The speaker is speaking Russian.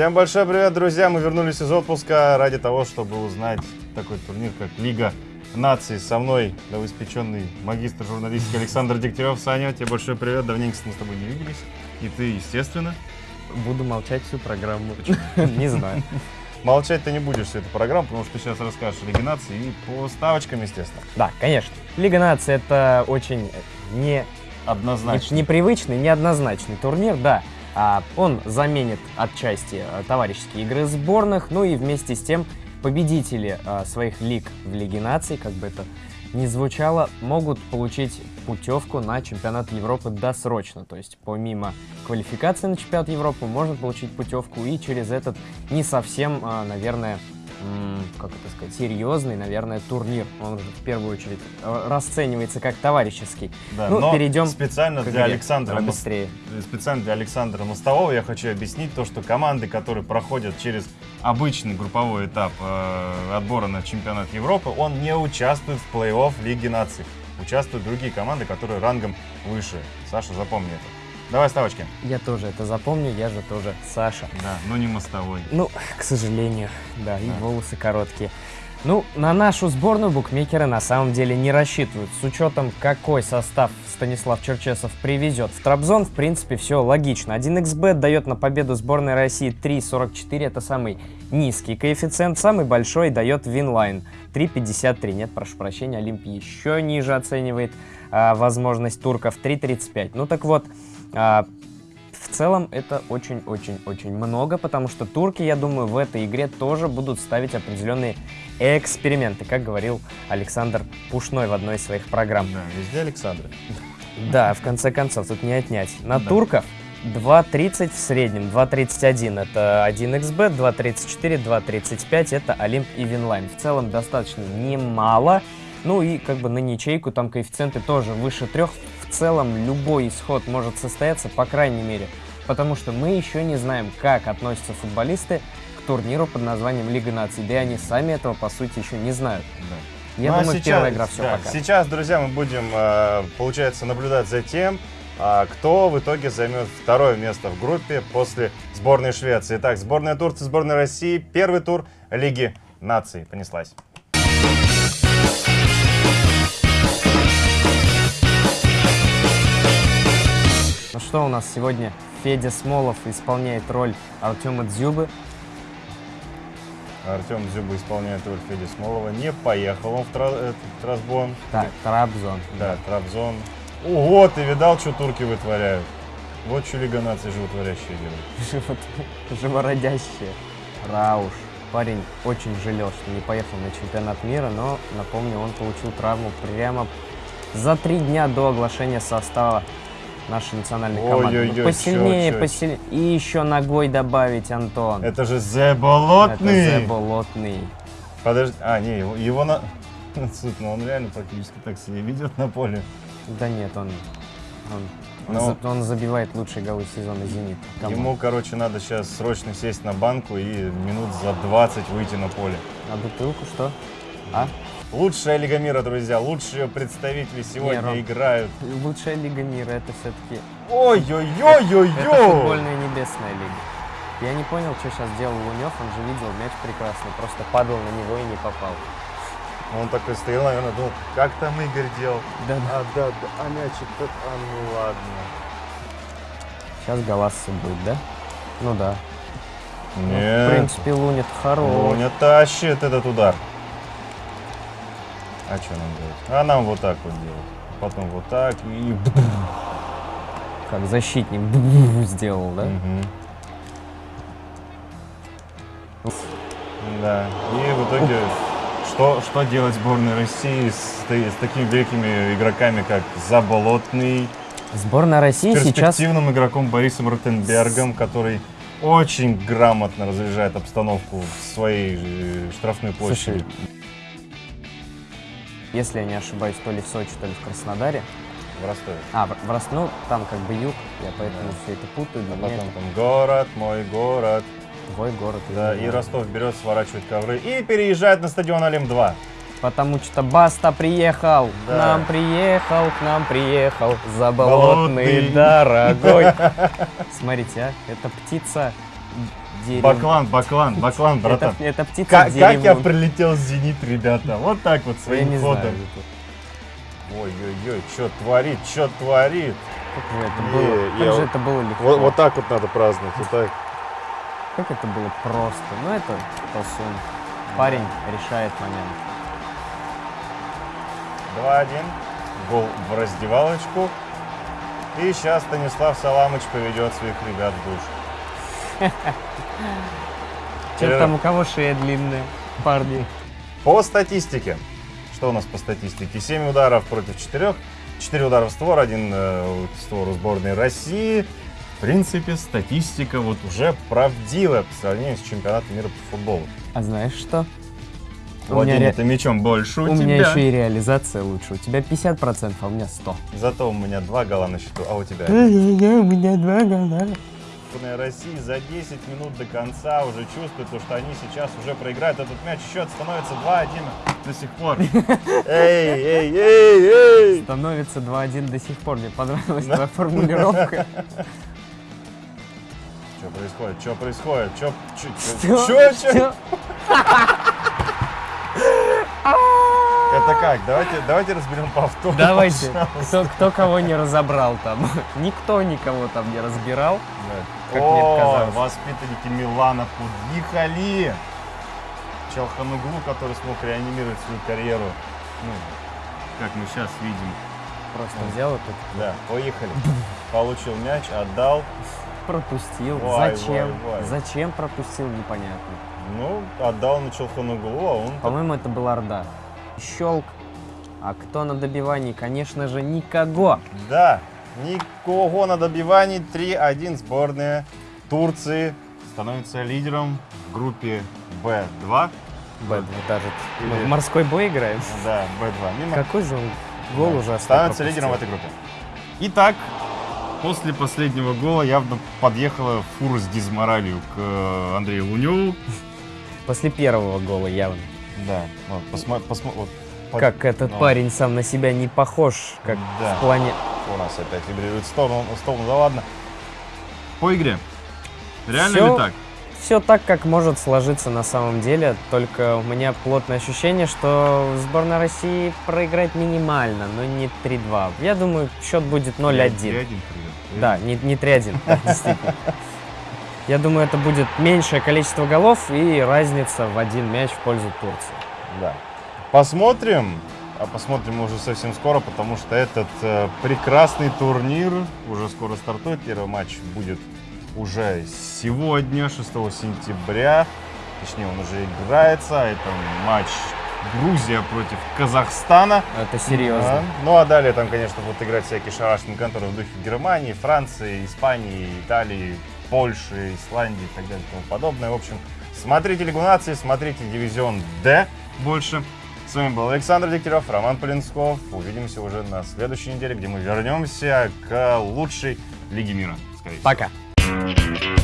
Всем большой привет, друзья! Мы вернулись из отпуска ради того, чтобы узнать такой турнир, как Лига наций. Со мной новоиспеченный магистр журналистики Александр Дегтярев. Саня, тебе большой привет. Давненько мы с тобой не виделись. И ты, естественно. Буду молчать всю программу. Не знаю. Молчать ты не будешь всю эту программу, потому что ты сейчас расскажешь о Лиге наций и по ставочкам, естественно. Да, конечно. Лига наций это очень не Однозначно. непривычный, неоднозначный турнир, да. А, Он заменит отчасти а, товарищеские игры сборных, ну и вместе с тем победители а, своих лиг в Лиге наций, как бы это ни звучало, могут получить путевку на чемпионат Европы досрочно. То есть помимо квалификации на чемпионат Европы можно получить путевку и через этот не совсем, а, наверное, как это сказать, серьезный, наверное, турнир. Он же в первую очередь э, расценивается как товарищеский. Да, ну, но перейдем специально для. Александра быстрее. специально для Александра Мостового я хочу объяснить то, что команды, которые проходят через обычный групповой этап э, отбора на чемпионат Европы, он не участвует в плей-офф Лиги наций. Участвуют другие команды, которые рангом выше. Саша, запомни это. Давай ставочки. Я тоже это запомню, я же тоже Саша. Да, но не мостовой. Ну, к сожалению, да, и Да. волосы короткие. Ну, на нашу сборную букмекеры на самом деле не рассчитывают. С учетом, какой состав Станислав Черчесов привезет в Трабзон, в принципе, все логично. 1xbet дает на победу сборной России 3.44, это самый низкий коэффициент. Самый большой дает Winline 3.53. Нет, прошу прощения, Олимп еще ниже оценивает а, возможность турков 3.35. Ну так вот, а, в целом это очень-очень-очень много, потому что турки, я думаю, в этой игре тоже будут ставить определенные эксперименты, как говорил Александр Пушной в одной из своих программ. Да, везде Александр. Да, в конце концов, тут не отнять. На Да. турков 2.30 в среднем, 2.31 это 1xbet, 2.34, 2.35 это Олимп и Winline. В целом достаточно немало. Ну и как бы на ничейку там коэффициенты тоже выше трех. В целом любой исход может состояться, по крайней мере. Потому что мы еще не знаем, как относятся футболисты к турниру под названием Лига наций. Да и они сами этого, по сути, еще не знают. Да. Я Ну, а думаю, сейчас- первая игра все да, пока. Сейчас, друзья, мы будем, э, получается, наблюдать за тем, а, кто в итоге займет второе место в группе после сборной Швеции. Итак, сборная Турции, сборная России. Первый тур Лиги наций. Понеслась. Что у нас сегодня? Федя Смолов исполняет роль Артема Дзюбы. Артем Зюба исполняет роль Феди Смолова. Не поехал он в Тра- э, Трабзон. Так, Трабзон. Да, Трабзон. Ого, ты видал, что турки вытворяют? Вот что Лига наций животворящая делает. Живот- Живородящие. Рауш. Парень очень жалел, что не поехал на чемпионат мира, но, напомню, он получил травму прямо за три дня до оглашения состава нашей национальной команды. Ну, Ой-ой-ой, посильнее, чё, чё, посильнее. И еще ногой добавить, Антон. Это же Зе Болотный! Это Болотный. Подожди, а, не, его, его на... Суд, ну он реально практически так себя ведет на поле. Да нет, он... Он, он Ну. за- он забивает лучшие голы сезона «Зенит». Come on. Ему, короче, надо сейчас срочно сесть на банку и минут за 20 выйти на поле. А бутылку что? А? Лучшая Лига мира, друзья, лучшие представители сегодня Ром. играют. Лучшая лига мира это все-таки это Ой-ой-ой-ой-ой! футбольная небесная лига. Я не понял, что сейчас делал Лунев, он же видел мяч прекрасно, просто падал на него и не попал. Он такой стоял, наверное, думал, как там Игорь делал? Да, А, да, да, а мячик-то, а ну ладно. Сейчас Галасса будет, да? Ну да. Ну, в Нет, принципе, Лунет хорош. Луня тащит этот удар. А что нам делать? А нам вот так вот делать. Потом вот так и... Как защитник сделал, да? Да. И в итоге, что, что делать сборной России с, с такими великими игроками, как Заболотный, Сборная России сейчас... перспективным игроком Борисом Ротенбергом, который очень грамотно разряжает обстановку в своей э, штрафной площади. Слушай, если я не ошибаюсь, то ли в Сочи, то ли в Краснодаре, в Ростове. А, в, в Рос- ну, там как бы юг, я поэтому Да. все это путаю. А потом это там город, мой город. твой город. Да, и мой. Ростов берет, сворачивает ковры и переезжает на стадион Олим-2. Потому что Баста приехал, к Да. нам приехал, к нам приехал, Болотный. заболотный, дорогой. Смотрите, а, это птица дерев- Баклан, баклан, баклан, Это, братан. это птица Как, как я прилетел с «Зенит», ребята? Вот так вот, своим ходом. Ой-ой-ой, что творит, что творит? Как же это было, как я же вот- это было легко. Вот, вот так вот надо праздновать, вот так. Как это было просто. Ну, это Толсун. Парень решает момент. 2-1, гол в раздевалочку. И сейчас Станислав Саламыч поведет своих ребят в душ. Че Перерыв. там у кого шея длинная, парни? По статистике. Что у нас по статистике? 7 ударов против 4. 4 удара в створ, один э, в створ у сборной России. В принципе, статистика вот уже правдивая по сравнению с чемпионатом мира по футболу. А знаешь что? Владение ре- ты мечом больше у, у тебя. меня еще и реализация лучше. У тебя 50%, а у меня 100. Зато у меня два гола на счету, а у тебя? У меня два гола. Сборная России за 10 минут до конца уже чувствует, то, что они сейчас уже проиграют этот мяч. Счет становится 2-1 до сих пор. Эй, эй, эй, эй! Становится 2-1 до сих пор. Мне понравилась твоя формулировка. Что происходит? Что происходит? Что? Что? Что? Что? Что? Это как? Давайте, давайте разберем повтор. Давайте. пожалуйста. Кто, кто кого не разобрал там? Никто никого там не разбирал. Да. Как мне О, показалось. воспитанники Милана подъехали. Челхануглу, который смог реанимировать свою карьеру. Ну, как мы сейчас видим. Просто взял это, Да, поехали. Получил мяч, отдал. пропустил. Вай, Зачем? вай, вай. Зачем пропустил, непонятно. Ну, отдал на Челхануглу, а он... По-моему, это был Орда. Щелк. А кто на добивании? Конечно же, никого. Да, никого на добивании. 3-1 сборная Турции становится лидером в группе Б2. Бэд, даже мы Или- в морской бой играем. Да, Б2. Мимо. Какой же он гол ужасный Становится пропустил. лидером в этой группе. Итак, после последнего гола явно подъехала фура с дизморалью к э, Андрею Луневу. После первого гола явно. Да, вот, посма- посма- вот, под- Как этот ну, парень сам на себя не похож, как Да. в плане... У нас опять вибрирует в сторону, в сторону, да ладно. По игре. Реально Всё ли так? Все так, как может сложиться на самом деле, только у меня плотное ощущение, что сборная России проиграет минимально, но не 3-2. Я думаю, счет будет 0-1. 3-1 привет. Да, не, не 3-1, да, действительно. Я думаю, это будет меньшее количество голов и разница в один мяч в пользу Турции. Да. Посмотрим. А посмотрим уже совсем скоро, потому что этот э, прекрасный турнир уже скоро стартует. Первый матч будет уже сегодня, 6 сентября. Точнее, он уже играется. Это матч Грузия против Казахстана. Это серьезно. Да. Ну а далее там, конечно, будут играть всякие шарашные конторы в духе Германии, Франции, Испании, Италии, Польши, Исландии и так далее и тому подобное. В общем, смотрите Лигу наций, смотрите Дивизион Д больше. С вами был Александр Дегтярев, Роман Полинсков. Увидимся уже на следующей неделе, где мы вернемся к лучшей Лиге мира. Скорее всего. Пока.